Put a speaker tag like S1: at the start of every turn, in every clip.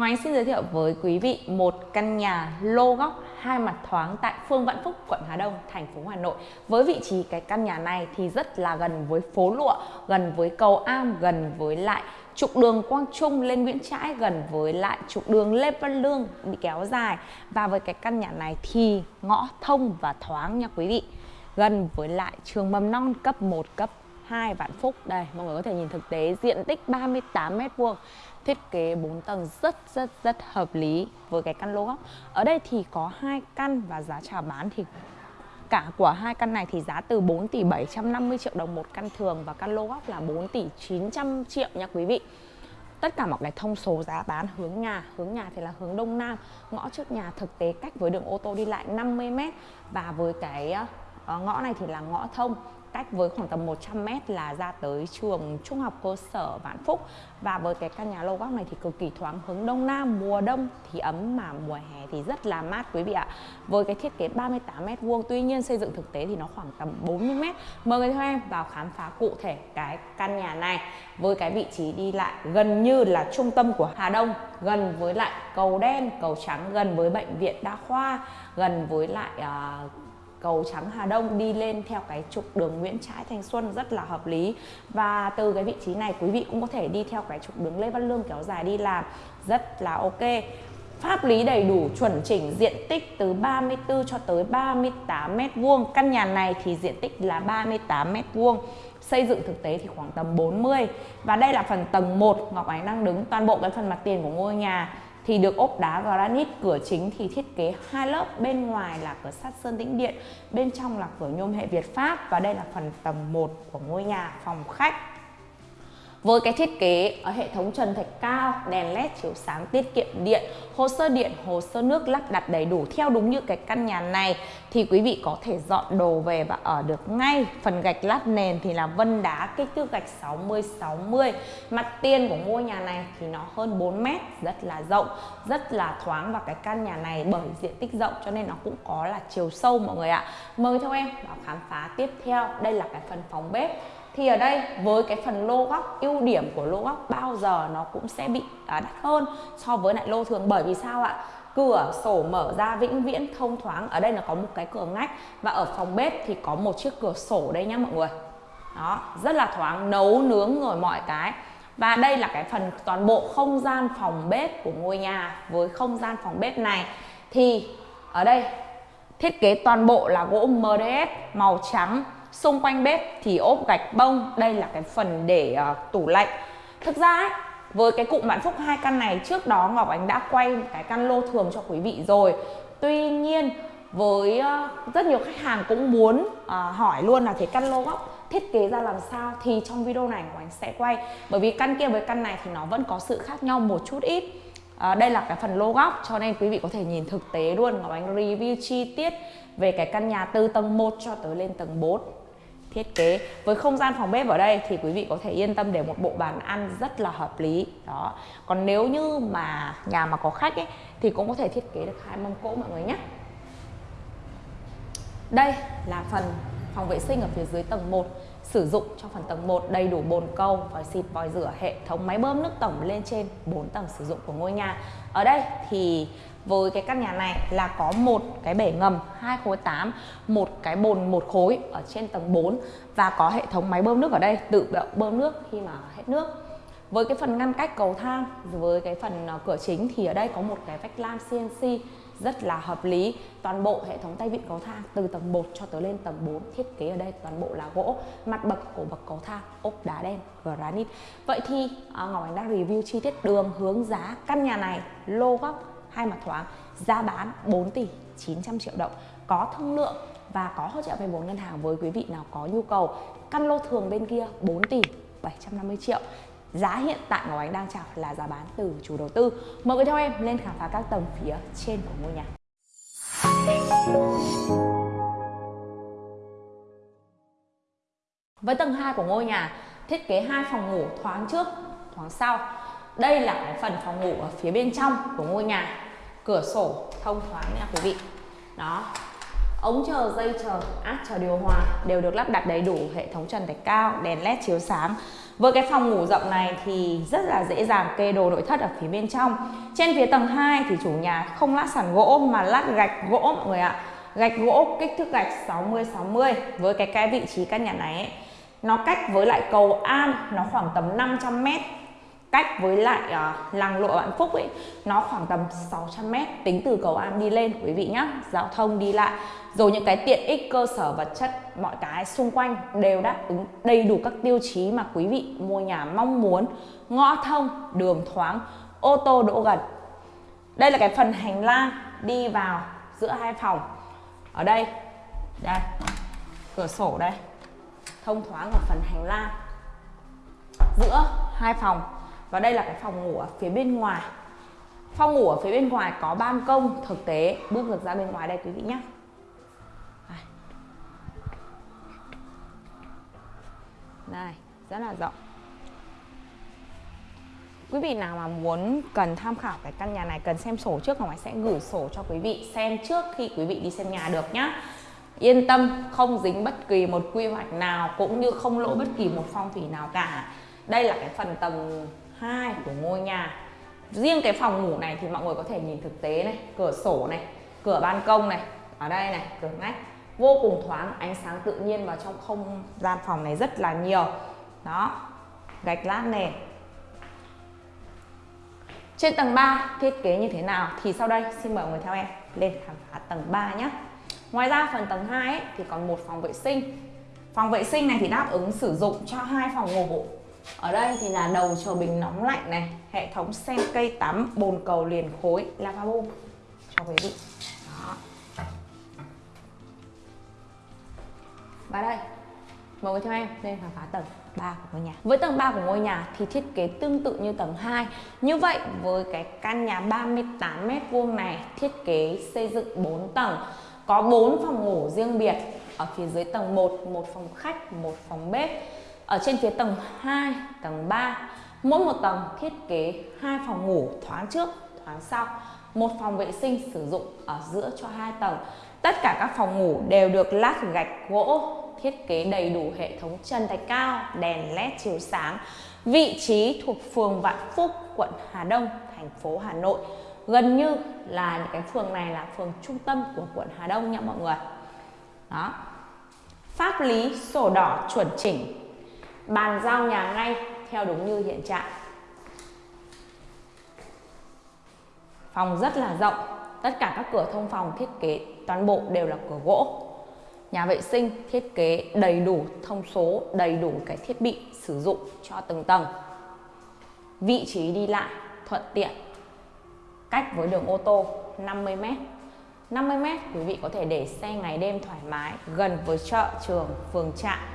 S1: Ngoài xin giới thiệu với quý vị một căn nhà lô góc hai mặt thoáng tại phường Vạn Phúc, quận Hà Đông, thành phố Hà Nội. Với vị trí cái căn nhà này thì rất là gần với phố Lụa, gần với cầu Am, gần với lại trục đường Quang Trung lên Nguyễn Trãi, gần với lại trục đường Lê Văn Lương bị kéo dài. Và với cái căn nhà này thì ngõ thông và thoáng nha quý vị. Gần với lại trường mầm non cấp 1, cấp 2 Vạn Phúc. Đây, mọi người có thể nhìn thực tế diện tích 38 m vuông thiết kế 4 tầng rất rất rất hợp lý với cái căn lô góc. Ở đây thì có hai căn và giá chào bán thì cả của hai căn này thì giá từ 4 tỷ 750 triệu đồng một căn thường và căn lô góc là 4 tỷ 900 triệu nha quý vị. Tất cả mọi cái thông số giá bán hướng nhà, hướng nhà thì là hướng đông nam, ngõ trước nhà thực tế cách với đường ô tô đi lại 50 m và với cái ờ, ngõ này thì là ngõ thông cách với khoảng tầm 100 m là ra tới trường trung học cơ sở Vạn Phúc. Và với cái căn nhà lô góc này thì cực kỳ thoáng hướng đông nam mùa đông thì ấm mà mùa hè thì rất là mát quý vị ạ. Với cái thiết kế 38 m vuông tuy nhiên xây dựng thực tế thì nó khoảng tầm 40 m mời người theo em vào khám phá cụ thể cái căn nhà này. Với cái vị trí đi lại gần như là trung tâm của Hà Đông gần với lại cầu đen cầu trắng gần với bệnh viện đa khoa gần với lại uh, cầu trắng Hà Đông đi lên theo cái trục đường Nguyễn Trãi Thanh Xuân rất là hợp lý. Và từ cái vị trí này, quý vị cũng có thể đi theo cái trục đường Lê Văn Lương kéo dài đi làm rất là ok. Pháp lý đầy đủ, chuẩn chỉnh, diện tích từ 34 cho tới 38 mét vuông. Căn nhà này thì diện tích là 38 mét vuông. Xây dựng thực tế thì khoảng tầm 40 và đây là phần tầng 1 Ngọc Ánh đang đứng, toàn bộ cái phần mặt tiền của ngôi nhà thì được ốp đá granite, cửa chính thì thiết kế hai lớp, bên ngoài là cửa sắt sơn tĩnh điện, bên trong là cửa nhôm hệ Việt Pháp, và đây là phần tầng 1 của ngôi nhà phòng khách với cái thiết kế ở hệ thống trần thạch cao, đèn led chiếu sáng tiết kiệm điện, hồ sơ điện, hồ sơ nước lắp đặt đầy đủ theo đúng như cái căn nhà này thì quý vị có thể dọn đồ về và ở được ngay. Phần gạch lát nền thì là vân đá kích thước gạch 60 60. Mặt tiền của ngôi nhà này thì nó hơn 4 mét, rất là rộng, rất là thoáng và cái căn nhà này bởi diện tích rộng cho nên nó cũng có là chiều sâu mọi người ạ. Mời theo em vào khám phá tiếp theo. Đây là cái phần phòng bếp thì ở đây với cái phần lô góc ưu điểm của lô góc bao giờ nó cũng sẽ bị à, đắt hơn so với lại lô thường. Bởi vì sao ạ? Cửa sổ mở ra vĩnh viễn thông thoáng. Ở đây là có một cái cửa ngách và ở phòng bếp thì có một chiếc cửa sổ đây nhá mọi người. Đó rất là thoáng nấu nướng rồi mọi cái. Và đây là cái phần toàn bộ không gian phòng bếp của ngôi nhà. Với không gian phòng bếp này thì ở đây thiết kế toàn bộ là gỗ MDF màu trắng xung quanh bếp thì ốp gạch bông đây là cái phần để uh, tủ lạnh. Thực ra ấy, với cái cụm vạn phúc hai căn này trước đó ngọc ánh đã quay cái căn lô thường cho quý vị rồi. Tuy nhiên với uh, rất nhiều khách hàng cũng muốn uh, hỏi luôn là thế căn lô góc thiết kế ra làm sao thì trong video này của anh sẽ quay. Bởi vì căn kia với căn này thì nó vẫn có sự khác nhau một chút ít. À, đây là cái phần lô góc cho nên quý vị có thể nhìn thực tế luôn. Ngọc Anh review chi tiết về cái căn nhà từ tầng 1 cho tới lên tầng 4 thiết kế. Với không gian phòng bếp ở đây thì quý vị có thể yên tâm để một bộ bàn ăn rất là hợp lý. Đó. Còn nếu như mà nhà mà có khách ấy, thì cũng có thể thiết kế được hai mâm cỗ mọi người nhé. Đây là phần phòng vệ sinh ở phía dưới tầng 1 sử dụng cho phần tầng 1 đầy đủ bồn câu, vòi xịt, vòi rửa, hệ thống máy bơm nước tổng lên trên 4 tầng sử dụng của ngôi nhà. Ở đây thì với cái căn nhà này là có một cái bể ngầm hai khối 8 một cái bồn một khối ở trên tầng 4 và có hệ thống máy bơm nước ở đây tự động bơm nước khi mà hết nước với cái phần ngăn cách cầu thang với cái phần ờ, cửa chính thì ở đây có một cái vách lam CNC rất là hợp lý. Toàn bộ hệ thống tay vịn cầu thang, từ tầng 1 cho tới lên tầng 4 thiết kế ở đây toàn bộ là gỗ, mặt bậc của bậc cầu thang, ốp đá đen, granite. Vậy thì à, Ngọc Ánh đã review chi tiết đường hướng giá căn nhà này, lô góc, hai mặt thoáng, giá bán 4 tỷ 900 triệu đồng. Có thương lượng và có hỗ trợ vay vốn ngân hàng với quý vị nào có nhu cầu, căn lô thường bên kia 4 tỷ 750 triệu giá hiện tại Ngọc Ánh đang chào là giá bán từ chủ đầu tư. Mời quý theo em lên khám phá các tầng phía trên của ngôi nhà. Với tầng 2 của ngôi nhà, thiết kế hai phòng ngủ thoáng trước, thoáng sau. Đây là cái phần phòng ngủ ở phía bên trong của ngôi nhà. Cửa sổ thông thoáng nha quý vị. Đó. Ống chờ, dây chờ, áp chờ điều hòa đều được lắp đặt đầy đủ, hệ thống trần thạch cao, đèn led chiếu sáng với cái phòng ngủ rộng này thì rất là dễ dàng kê đồ nội thất ở phía bên trong. Trên phía tầng 2 thì chủ nhà không lát sàn gỗ mà lát gạch gỗ mọi người ạ. Gạch gỗ kích thước gạch 60 60 với cái cái vị trí căn nhà này ấy, nó cách với lại cầu An nó khoảng tầm 500 mét cách với lại uh, làng lộ Vạn Phúc ấy nó khoảng tầm 600 mét tính từ cầu Am đi lên quý vị nhé giao thông đi lại rồi những cái tiện ích cơ sở vật chất mọi cái xung quanh đều đáp ứng đầy đủ các tiêu chí mà quý vị mua nhà mong muốn. Ngõ thông đường thoáng ô tô đỗ gần. Đây là cái phần hành lang đi vào giữa hai phòng. Ở đây đây cửa sổ đây. Thông thoáng ở phần hành lang giữa hai phòng và đây là cái phòng ngủ ở phía bên ngoài. Phòng ngủ ở phía bên ngoài có ban công, thực tế. Bước được ra bên ngoài đây quý vị nhé này. Rất là rộng. Quý vị nào mà muốn cần tham khảo cái căn nhà này, cần xem sổ trước Ngọc Ánh sẽ gửi sổ cho quý vị xem trước khi quý vị đi xem nhà được nhá. Yên tâm, không dính bất kỳ một quy hoạch nào cũng như không lỗ bất kỳ một phong thủy nào cả. Đây là cái phần tầng 2 của ngôi nhà. Riêng cái phòng ngủ này thì mọi người có thể nhìn thực tế này cửa sổ này cửa ban công này ở đây này cửa ngách. Vô cùng thoáng ánh sáng tự nhiên vào trong không gian phòng này rất là nhiều. Đó gạch lát nền trên tầng 3 thiết kế như thế nào thì sau đây xin mời mọi người theo em lên khám phá tầng 3 nhé ngoài ra phần tầng 2 ấy, thì còn một phòng vệ sinh. Phòng vệ sinh này thì đáp ứng sử dụng cho hai phòng ngủ ở đây thì là đầu chờ bình nóng lạnh này, hệ thống sen cây tắm, bồn cầu liền khối lavabo cho quý vị. Đó. Và đây, mời quý theo em lên khám phá tầng 3 của ngôi nhà. Với tầng 3 của ngôi nhà thì thiết kế tương tự như tầng 2 như vậy, với cái căn nhà 38m2 này, thiết kế xây dựng 4 tầng. Có 4 phòng ngủ riêng biệt. Ở phía dưới tầng 1 một phòng khách, một phòng bếp ở trên phía tầng 2 tầng 3 mỗi một tầng thiết kế hai phòng ngủ thoáng trước, thoáng sau. Một phòng vệ sinh sử dụng ở giữa cho hai tầng. Tất cả các phòng ngủ đều được lát gạch gỗ thiết kế đầy đủ hệ thống chân thạch cao, đèn led chiếu sáng. Vị trí thuộc phường Vạn Phúc, quận Hà Đông, thành phố Hà Nội. Gần như là những cái phường này là phường trung tâm của quận Hà Đông nha mọi người. Đó. Pháp lý sổ đỏ chuẩn chỉnh bàn giao nhà ngay theo đúng như hiện trạng. Phòng rất là rộng, tất cả các cửa thông phòng thiết kế toàn bộ đều là cửa gỗ. Nhà vệ sinh thiết kế đầy đủ thông số, đầy đủ cái thiết bị sử dụng cho từng tầng. Vị trí đi lại thuận tiện, cách với đường ô tô 50 m 50 m quý vị có thể để xe ngày đêm thoải mái, gần với chợ, trường, phường trạm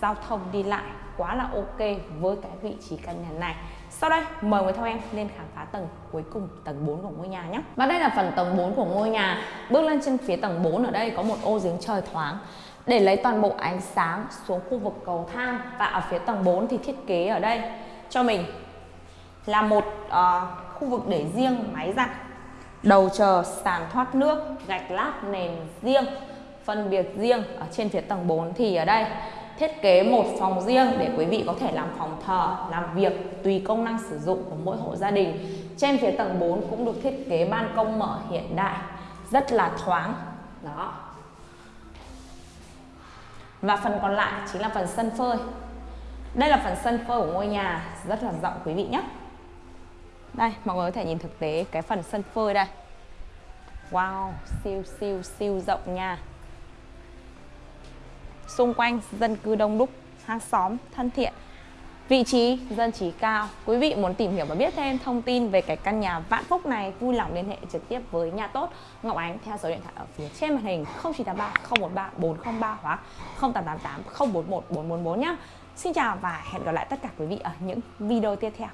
S1: giao thông đi lại quá là ok với cái vị trí căn nhà này. Sau đây mời người theo em lên khám phá tầng cuối cùng tầng 4 của ngôi nhà nhé. Và đây là phần tầng 4 của ngôi nhà. Bước lên trên phía tầng 4 ở đây có một ô giếng trời thoáng. Để lấy toàn bộ ánh sáng xuống khu vực cầu thang Và ở phía tầng 4 thì thiết kế ở đây cho mình là một uh, khu vực để riêng máy giặt Đầu chờ sàn thoát nước, gạch lát nền riêng Phân biệt riêng ở trên phía tầng 4 thì ở đây thiết kế một phòng riêng để quý vị có thể làm phòng thờ, làm việc tùy công năng sử dụng của mỗi hộ gia đình. Trên phía tầng 4 cũng được thiết kế ban công mở hiện đại, rất là thoáng. Đó. Và phần còn lại chính là phần sân phơi. Đây là phần sân phơi của ngôi nhà, rất là rộng quý vị nhé. Đây, mọi người có thể nhìn thực tế cái phần sân phơi đây. Wow, siêu siêu siêu rộng nha xung quanh dân cư đông đúc, hàng xóm thân thiện. Vị trí dân trí cao. Quý vị muốn tìm hiểu và biết thêm thông tin về cái căn nhà Vạn Phúc này, vui lòng liên hệ trực tiếp với nhà tốt Ngọc Ánh theo số điện thoại ở phía trên màn hình 0983 013 403 hoặc 0888 041 444 nhé. Xin chào và hẹn gặp lại tất cả quý vị ở những video tiếp theo.